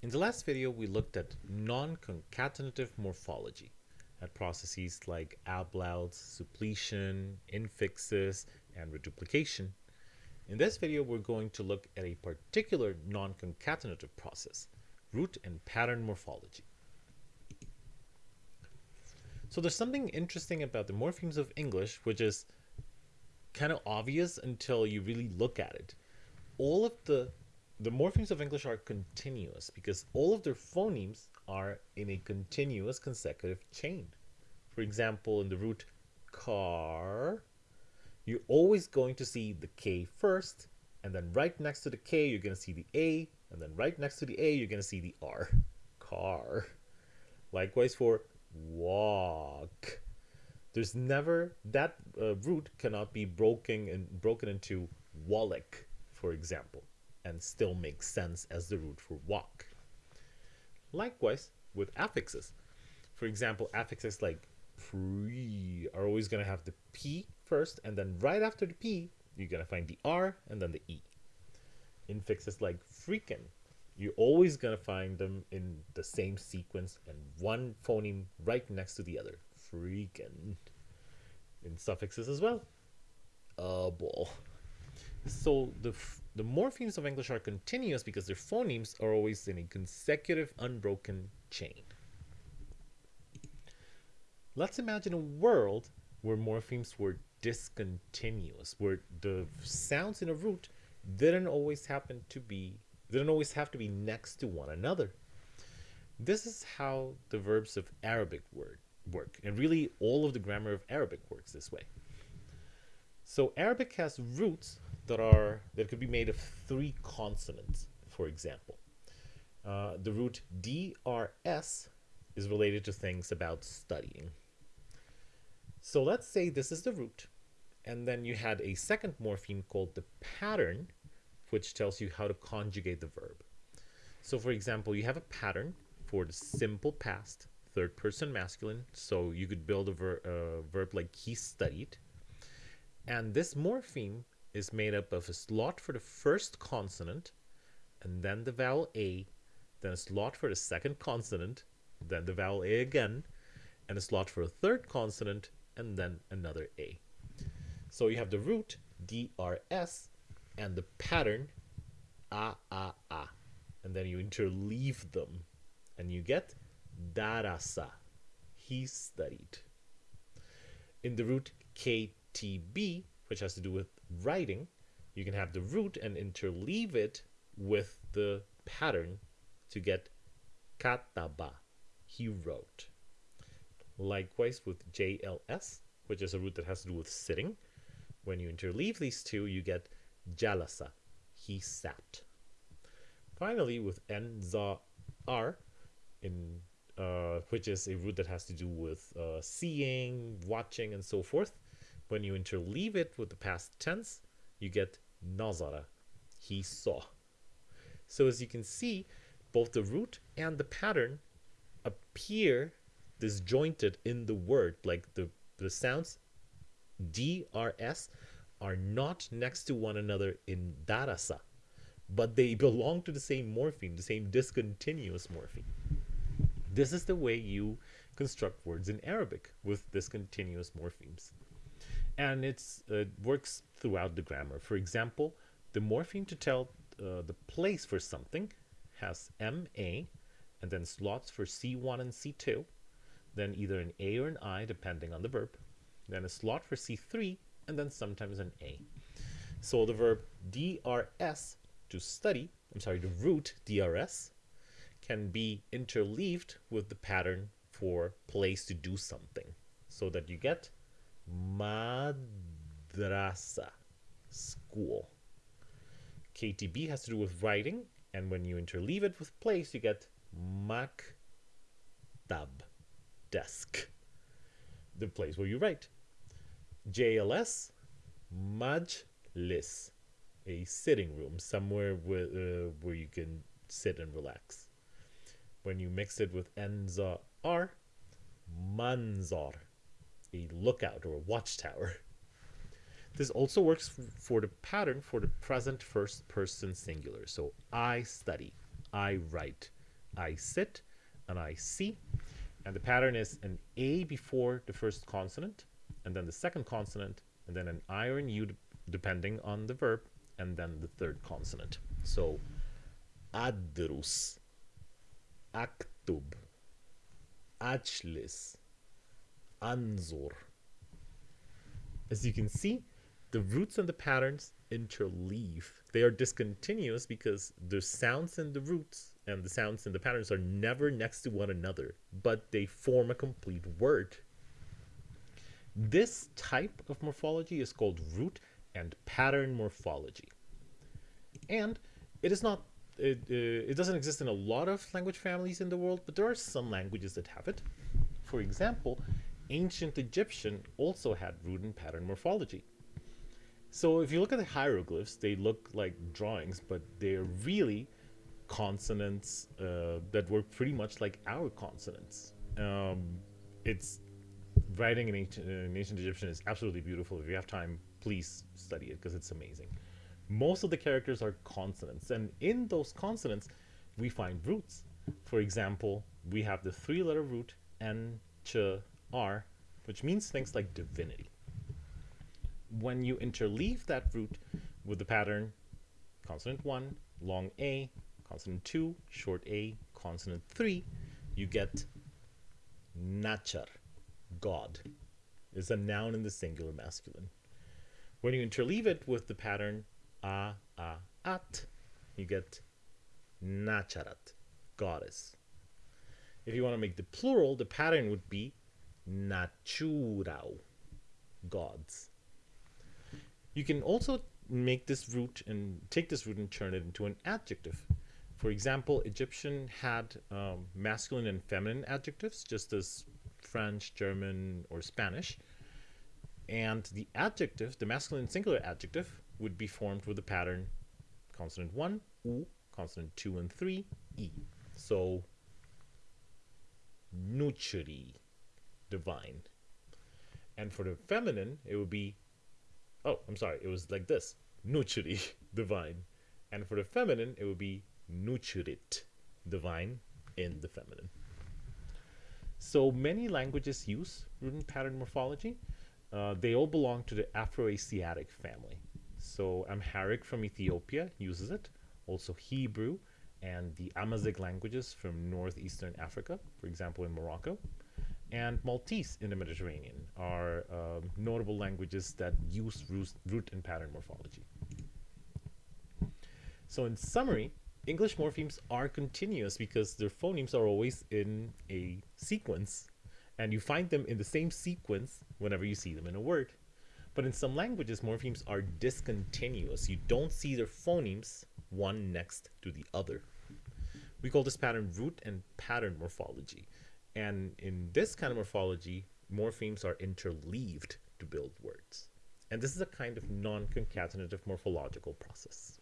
In the last video, we looked at non-concatenative morphology, at processes like ablauts, suppletion, infixes, and reduplication. In this video, we're going to look at a particular non-concatenative process, root and pattern morphology. So there's something interesting about the morphemes of English, which is kind of obvious until you really look at it. All of the the morphemes of English are continuous because all of their phonemes are in a continuous consecutive chain. For example, in the root car, you're always going to see the K first, and then right next to the K, you're going to see the A, and then right next to the A, you're going to see the R. Car. Likewise for walk. There's never, that uh, root cannot be broken, and broken into wallick, for example and still makes sense as the root for walk. Likewise with affixes. For example, affixes like pre are always going to have the P first, and then right after the P, you're going to find the R and then the E. Infixes like freaking, you're always going to find them in the same sequence and one phoneme right next to the other. Freaking. In suffixes as well. A ball. So the the morphemes of English are continuous because their phonemes are always in a consecutive unbroken chain. Let's imagine a world where morphemes were discontinuous, where the sounds in a root didn't always happen to be didn't always have to be next to one another. This is how the verbs of Arabic word work, and really all of the grammar of Arabic works this way. So Arabic has roots that are that could be made of three consonants, for example. Uh, the root DRS is related to things about studying. So let's say this is the root, and then you had a second morpheme called the pattern, which tells you how to conjugate the verb. So for example, you have a pattern for the simple past, third person masculine, so you could build a ver uh, verb like he studied. And this morpheme is made up of a slot for the first consonant, and then the vowel A, then a slot for the second consonant, then the vowel A again, and a slot for a third consonant, and then another A. So you have the root DRS and the pattern A A A, and then you interleave them, and you get Darasa. He studied. In the root KTB, which has to do with writing, you can have the root and interleave it with the pattern to get kataba, he wrote. Likewise with JLS, which is a root that has to do with sitting. When you interleave these two, you get jalasa, he sat. Finally, with nza r, in uh, which is a root that has to do with uh, seeing, watching, and so forth, when you interleave it with the past tense, you get nazara, he saw. So as you can see, both the root and the pattern appear disjointed in the word, like the, the sounds DRS are not next to one another in darasa, but they belong to the same morpheme, the same discontinuous morpheme. This is the way you construct words in Arabic with discontinuous morphemes and it uh, works throughout the grammar. For example, the morpheme to tell uh, the place for something has MA and then slots for C1 and C2, then either an A or an I depending on the verb, then a slot for C3 and then sometimes an A. So the verb DRS to study, I'm sorry, the root DRS can be interleaved with the pattern for place to do something so that you get madrasa, school. KTB has to do with writing, and when you interleave it with place, you get maktab, desk, the place where you write. JLS, majlis, a sitting room, somewhere where, uh, where you can sit and relax. When you mix it with enza r, manzar, a lookout or a watchtower. This also works for the pattern for the present first person singular. So I study, I write, I sit, and I see. And the pattern is an A before the first consonant, and then the second consonant, and then an I or an U depending on the verb, and then the third consonant. So, adrus, aktub, ajlis, anzur. As you can see, the roots and the patterns interleave. They are discontinuous because the sounds in the roots and the sounds in the patterns are never next to one another, but they form a complete word. This type of morphology is called root and pattern morphology. And it is not it, uh, it doesn't exist in a lot of language families in the world, but there are some languages that have it. For example, ancient Egyptian also had root and pattern morphology. So if you look at the hieroglyphs, they look like drawings, but they're really consonants uh, that were pretty much like our consonants. Um, it's writing in ancient, in ancient Egyptian is absolutely beautiful. If you have time, please study it because it's amazing. Most of the characters are consonants, and in those consonants, we find roots. For example, we have the three-letter root N, Ch, R, which means things like divinity. When you interleave that root with the pattern consonant 1, long A, consonant 2, short A, consonant 3, you get nachar, God. Is a noun in the singular masculine. When you interleave it with the pattern a, a, at, you get nacharat, goddess. If you want to make the plural, the pattern would be naturau, gods. You can also make this root and take this root and turn it into an adjective. For example, Egyptian had um, masculine and feminine adjectives, just as French, German, or Spanish. And the adjective, the masculine singular adjective, would be formed with the pattern consonant 1, U, consonant 2 and 3, E. So, nuchuri, divine. And for the feminine, it would be, oh, I'm sorry, it was like this, nuchuri, divine. And for the feminine, it would be nuchurit, divine, in the feminine. So many languages use root and pattern morphology. Uh, they all belong to the Afroasiatic family. So Amharic from Ethiopia uses it, also Hebrew and the Amazigh languages from northeastern Africa, for example in Morocco, and Maltese in the Mediterranean are um, notable languages that use root and pattern morphology. So in summary, English morphemes are continuous because their phonemes are always in a sequence and you find them in the same sequence whenever you see them in a word. But in some languages, morphemes are discontinuous. You don't see their phonemes one next to the other. We call this pattern root and pattern morphology. And in this kind of morphology, morphemes are interleaved to build words. And this is a kind of non-concatenative morphological process.